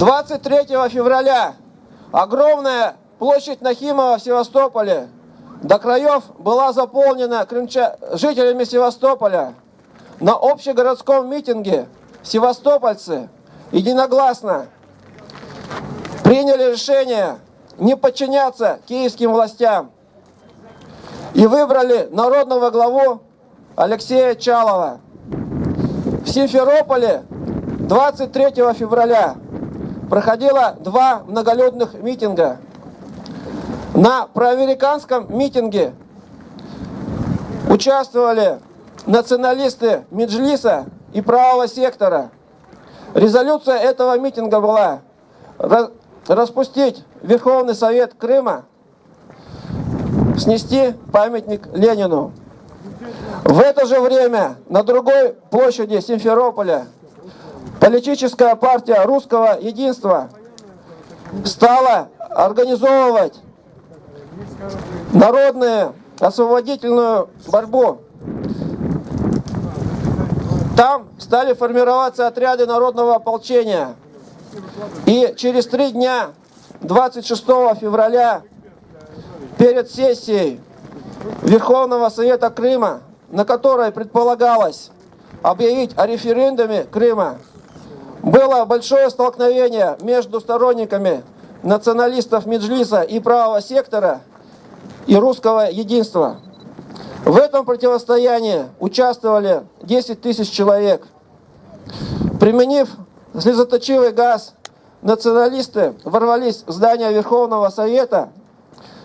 23 февраля огромная площадь Нахимова в Севастополе до краев была заполнена крымча... жителями Севастополя. На общегородском митинге севастопольцы единогласно приняли решение не подчиняться киевским властям и выбрали народного главу Алексея Чалова. В Симферополе 23 февраля проходило два многолюдных митинга. На проамериканском митинге участвовали националисты Меджлиса и правого сектора. Резолюция этого митинга была распустить Верховный Совет Крыма, снести памятник Ленину. В это же время на другой площади Симферополя политическая партия русского единства стала организовывать народную освободительную борьбу. Там стали формироваться отряды народного ополчения. И через три дня, 26 февраля, перед сессией Верховного Совета Крыма, на которой предполагалось объявить о референдуме Крыма, было большое столкновение между сторонниками националистов Меджлиса и правого сектора и русского единства. В этом противостоянии участвовали 10 тысяч человек. Применив слезоточивый газ, националисты ворвались в здание Верховного Совета,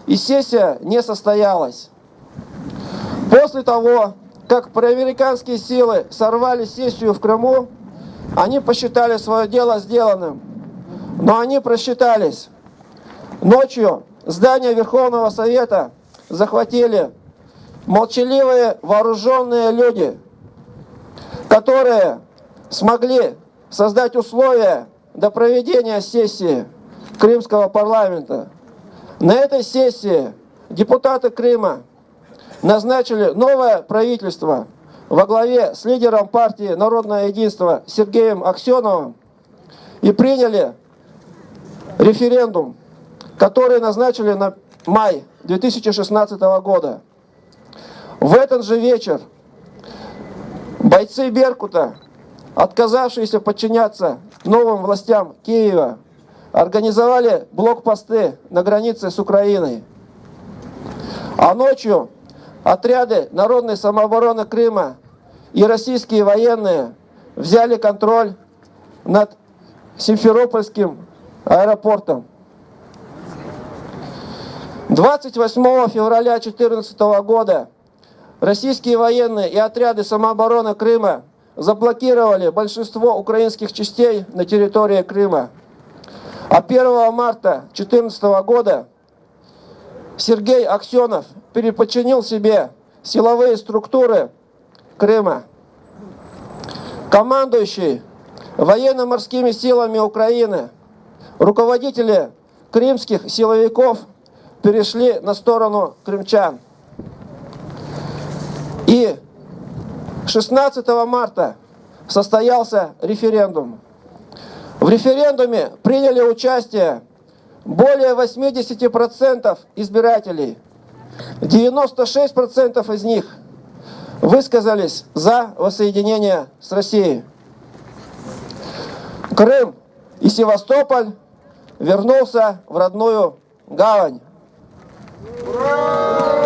и сессия не состоялась. После того, как проамериканские силы сорвали сессию в Крыму, они посчитали свое дело сделанным. Но они просчитались. Ночью здание Верховного Совета захватили молчаливые вооруженные люди, которые смогли создать условия до проведения сессии Крымского парламента. На этой сессии депутаты Крыма назначили новое правительство во главе с лидером партии «Народное единство» Сергеем Аксеновым и приняли референдум, который назначили на май 2016 года. В этот же вечер бойцы Беркута, отказавшиеся подчиняться новым властям Киева, организовали блокпосты на границе с Украиной. А ночью отряды народной самообороны Крыма и российские военные взяли контроль над Симферопольским аэропортом. 28 февраля 2014 года российские военные и отряды самообороны Крыма заблокировали большинство украинских частей на территории Крыма. А 1 марта 2014 года Сергей Аксенов переподчинил себе силовые структуры Крыма. Командующий военно-морскими силами Украины, руководители крымских силовиков перешли на сторону крымчан. И 16 марта состоялся референдум. В референдуме приняли участие более 80% избирателей. 96% из них высказались за воссоединение с Россией. Крым и Севастополь вернулся в родную гавань. Ура!